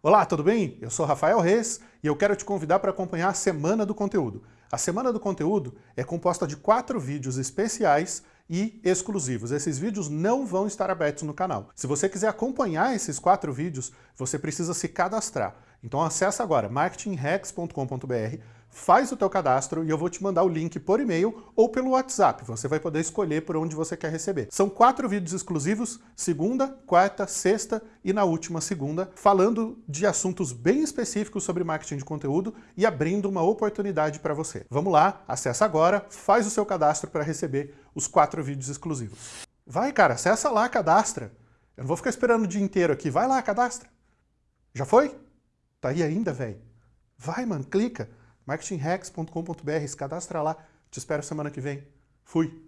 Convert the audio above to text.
Olá, tudo bem? Eu sou Rafael Reis e eu quero te convidar para acompanhar a Semana do Conteúdo. A Semana do Conteúdo é composta de quatro vídeos especiais e exclusivos. Esses vídeos não vão estar abertos no canal. Se você quiser acompanhar esses quatro vídeos, você precisa se cadastrar. Então acessa agora marketingrex.com.br faz o teu cadastro e eu vou te mandar o link por e-mail ou pelo WhatsApp. Você vai poder escolher por onde você quer receber. São quatro vídeos exclusivos, segunda, quarta, sexta e na última segunda, falando de assuntos bem específicos sobre marketing de conteúdo e abrindo uma oportunidade para você. Vamos lá, acessa agora, faz o seu cadastro para receber os quatro vídeos exclusivos. Vai, cara, acessa lá, cadastra. Eu não vou ficar esperando o dia inteiro aqui. Vai lá, cadastra. Já foi? Tá aí ainda, velho? Vai, mano, clica marketingrex.com.br, se cadastra lá. Te espero semana que vem. Fui!